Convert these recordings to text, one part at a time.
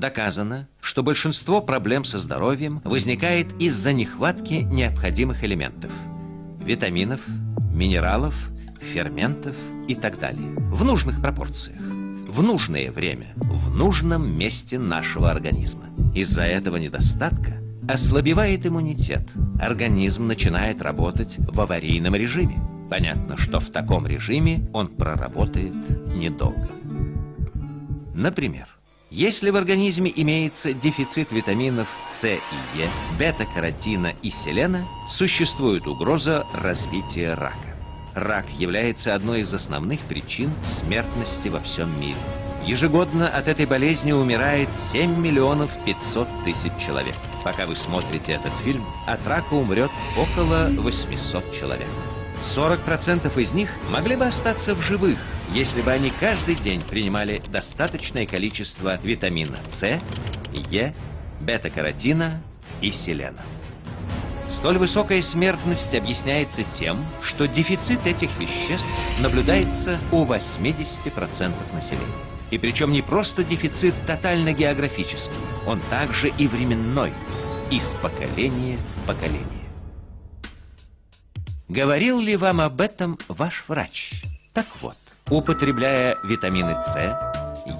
Доказано, что большинство проблем со здоровьем возникает из-за нехватки необходимых элементов – витаминов, минералов, ферментов и так далее в нужных пропорциях, в нужное время, в нужном месте нашего организма. Из-за этого недостатка ослабевает иммунитет, организм начинает работать в аварийном режиме. Понятно, что в таком режиме он проработает недолго. Например, если в организме имеется дефицит витаминов С и Е, бета-каротина и селена, существует угроза развития рака. Рак является одной из основных причин смертности во всем мире. Ежегодно от этой болезни умирает 7 миллионов 500 тысяч человек. Пока вы смотрите этот фильм, от рака умрет около 800 человек. 40% из них могли бы остаться в живых, если бы они каждый день принимали достаточное количество витамина С, Е, бета-каротина и селена. Столь высокая смертность объясняется тем, что дефицит этих веществ наблюдается у 80% населения. И причем не просто дефицит тотально-географический, он также и временной, из поколения в поколение. Говорил ли вам об этом ваш врач? Так вот, употребляя витамины С,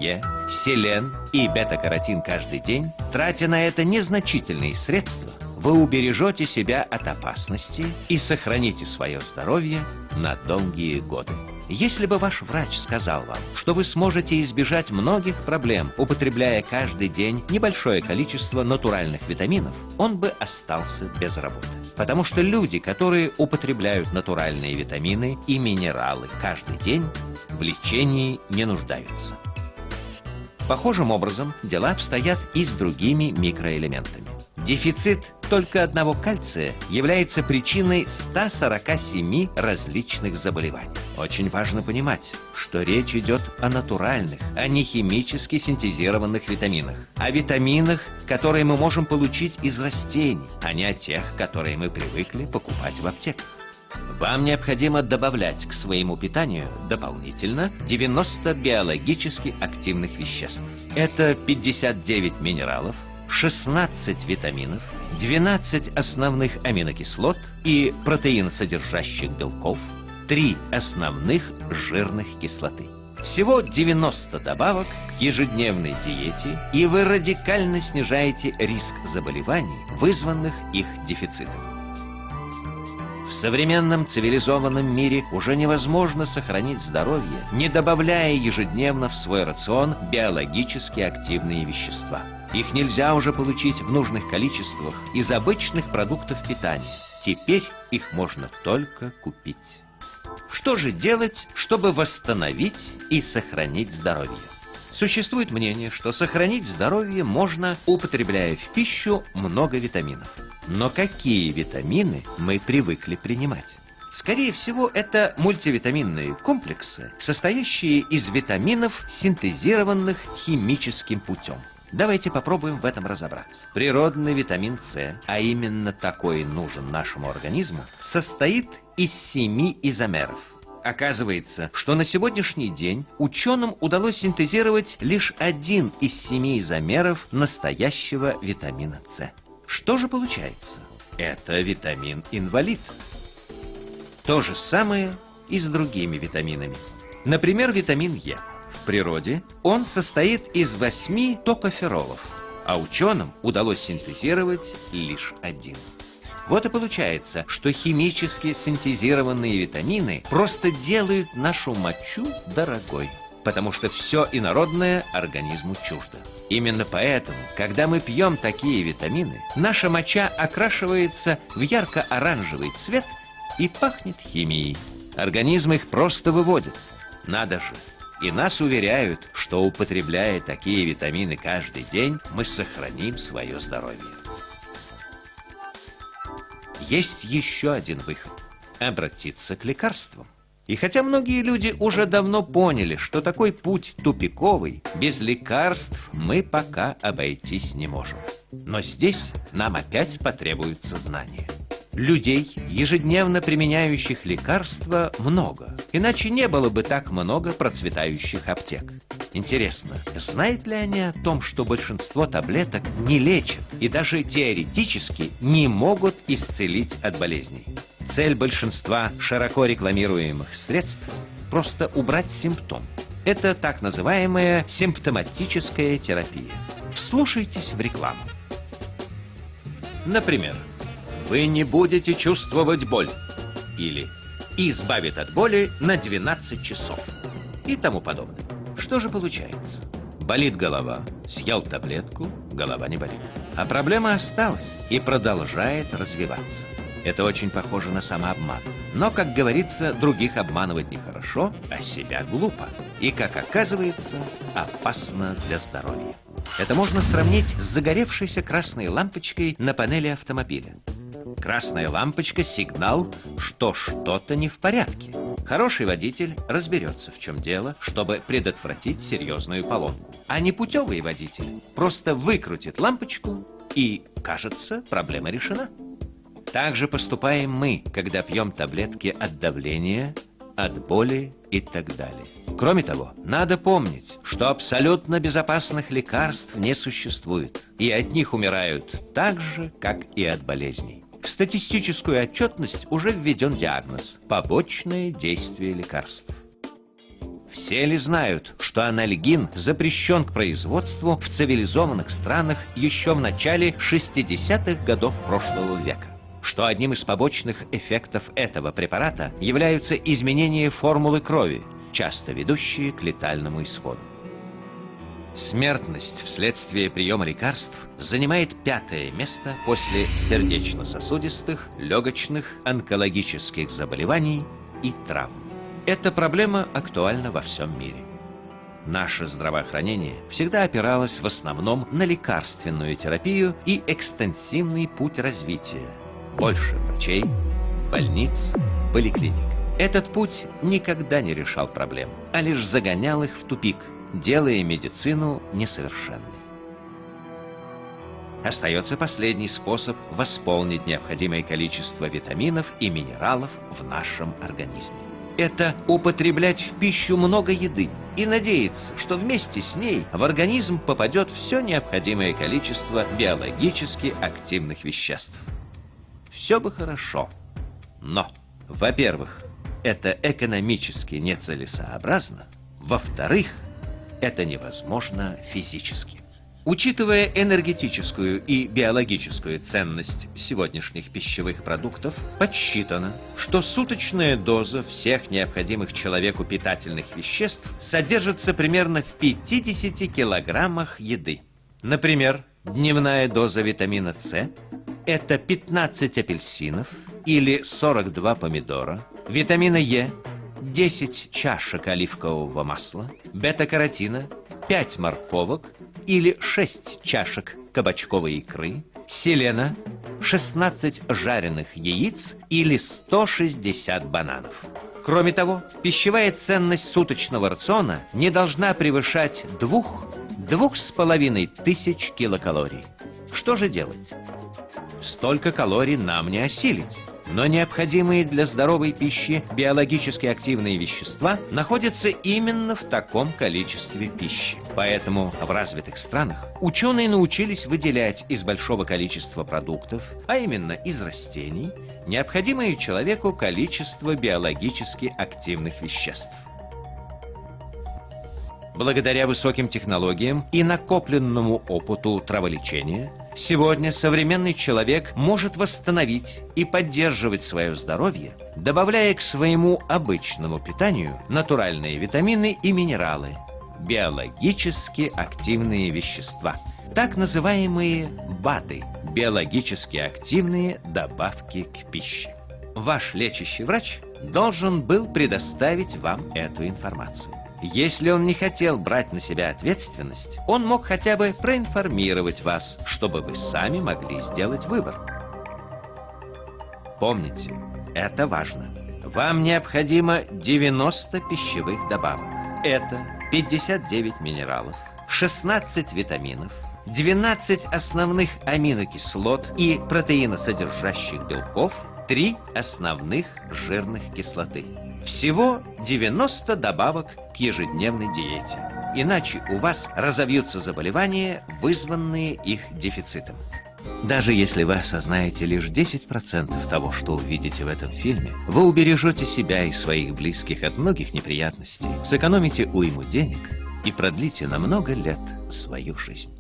Е, селен и бета-каротин каждый день, тратя на это незначительные средства, вы убережете себя от опасности и сохраните свое здоровье на долгие годы. Если бы ваш врач сказал вам, что вы сможете избежать многих проблем, употребляя каждый день небольшое количество натуральных витаминов, он бы остался без работы. Потому что люди, которые употребляют натуральные витамины и минералы каждый день, в лечении не нуждаются. Похожим образом дела обстоят и с другими микроэлементами. Дефицит только одного кальция является причиной 147 различных заболеваний. Очень важно понимать, что речь идет о натуральных, а не химически синтезированных витаминах. О витаминах, которые мы можем получить из растений, а не о тех, которые мы привыкли покупать в аптеках. Вам необходимо добавлять к своему питанию дополнительно 90 биологически активных веществ. Это 59 минералов, 16 витаминов, 12 основных аминокислот и протеинсодержащих белков, 3 основных жирных кислоты. Всего 90 добавок к ежедневной диете, и вы радикально снижаете риск заболеваний, вызванных их дефицитом. В современном цивилизованном мире уже невозможно сохранить здоровье, не добавляя ежедневно в свой рацион биологически активные вещества. Их нельзя уже получить в нужных количествах из обычных продуктов питания. Теперь их можно только купить. Что же делать, чтобы восстановить и сохранить здоровье? Существует мнение, что сохранить здоровье можно, употребляя в пищу много витаминов. Но какие витамины мы привыкли принимать? Скорее всего, это мультивитаминные комплексы, состоящие из витаминов, синтезированных химическим путем. Давайте попробуем в этом разобраться. Природный витамин С, а именно такой нужен нашему организму, состоит из семи изомеров. Оказывается, что на сегодняшний день ученым удалось синтезировать лишь один из семи изомеров настоящего витамина С. Что же получается? Это витамин-инвалид. То же самое и с другими витаминами. Например, витамин Е. В природе он состоит из восьми токоферолов, а ученым удалось синтезировать лишь один. Вот и получается, что химически синтезированные витамины просто делают нашу мочу дорогой, потому что все инородное организму чуждо. Именно поэтому, когда мы пьем такие витамины, наша моча окрашивается в ярко-оранжевый цвет и пахнет химией. Организм их просто выводит. Надо же, и нас уверяют, что употребляя такие витамины каждый день, мы сохраним свое здоровье. Есть еще один выход – обратиться к лекарствам. И хотя многие люди уже давно поняли, что такой путь тупиковый, без лекарств мы пока обойтись не можем. Но здесь нам опять потребуются знания. Людей, ежедневно применяющих лекарства, много. Иначе не было бы так много процветающих аптек. Интересно, знают ли они о том, что большинство таблеток не лечат и даже теоретически не могут исцелить от болезней? Цель большинства широко рекламируемых средств – просто убрать симптом. Это так называемая симптоматическая терапия. Вслушайтесь в рекламу. Например, вы не будете чувствовать боль. Или избавит от боли на 12 часов. И тому подобное. Что же получается? Болит голова, съел таблетку, голова не болит. А проблема осталась и продолжает развиваться. Это очень похоже на самообман. Но, как говорится, других обманывать нехорошо, а себя глупо. И, как оказывается, опасно для здоровья. Это можно сравнить с загоревшейся красной лампочкой на панели автомобиля. Красная лампочка – сигнал, что что-то не в порядке. Хороший водитель разберется, в чем дело, чтобы предотвратить серьезную поломку. А непутевый водитель просто выкрутит лампочку и, кажется, проблема решена. Так же поступаем мы, когда пьем таблетки от давления, от боли и так далее. Кроме того, надо помнить, что абсолютно безопасных лекарств не существует, и от них умирают так же, как и от болезней. В статистическую отчетность уже введен диагноз – побочное действие лекарств. Все ли знают, что анальгин запрещен к производству в цивилизованных странах еще в начале 60-х годов прошлого века? Что одним из побочных эффектов этого препарата являются изменения формулы крови, часто ведущие к летальному исходу. Смертность вследствие приема лекарств занимает пятое место после сердечно-сосудистых, легочных, онкологических заболеваний и травм. Эта проблема актуальна во всем мире. Наше здравоохранение всегда опиралось в основном на лекарственную терапию и экстенсивный путь развития, больше врачей, больниц, поликлиник. Этот путь никогда не решал проблем, а лишь загонял их в тупик, делая медицину несовершенной. Остается последний способ восполнить необходимое количество витаминов и минералов в нашем организме. Это употреблять в пищу много еды и надеяться, что вместе с ней в организм попадет все необходимое количество биологически активных веществ все бы хорошо. Но, во-первых, это экономически нецелесообразно. Во-вторых, это невозможно физически. Учитывая энергетическую и биологическую ценность сегодняшних пищевых продуктов, подсчитано, что суточная доза всех необходимых человеку питательных веществ содержится примерно в 50 килограммах еды. Например, дневная доза витамина С это 15 апельсинов или 42 помидора, витамина Е, 10 чашек оливкового масла, бета-каротина, 5 морковок или 6 чашек кабачковой икры, селена, 16 жареных яиц или 160 бананов. Кроме того, пищевая ценность суточного рациона не должна превышать двух-двух с половиной тысяч килокалорий. Что же делать? Столько калорий нам не осилить. Но необходимые для здоровой пищи биологически активные вещества находятся именно в таком количестве пищи. Поэтому в развитых странах ученые научились выделять из большого количества продуктов, а именно из растений, необходимое человеку количество биологически активных веществ. Благодаря высоким технологиям и накопленному опыту траволечения, сегодня современный человек может восстановить и поддерживать свое здоровье, добавляя к своему обычному питанию натуральные витамины и минералы, биологически активные вещества, так называемые БАДы, биологически активные добавки к пище. Ваш лечащий врач должен был предоставить вам эту информацию. Если он не хотел брать на себя ответственность, он мог хотя бы проинформировать вас, чтобы вы сами могли сделать выбор. Помните, это важно. Вам необходимо 90 пищевых добавок. Это 59 минералов, 16 витаминов, 12 основных аминокислот и протеиносодержащих белков, 3 основных жирных кислоты. Всего 90 добавок к ежедневной диете. Иначе у вас разовьются заболевания, вызванные их дефицитом. Даже если вы осознаете лишь 10% того, что увидите в этом фильме, вы убережете себя и своих близких от многих неприятностей, сэкономите уйму денег и продлите на много лет свою жизнь.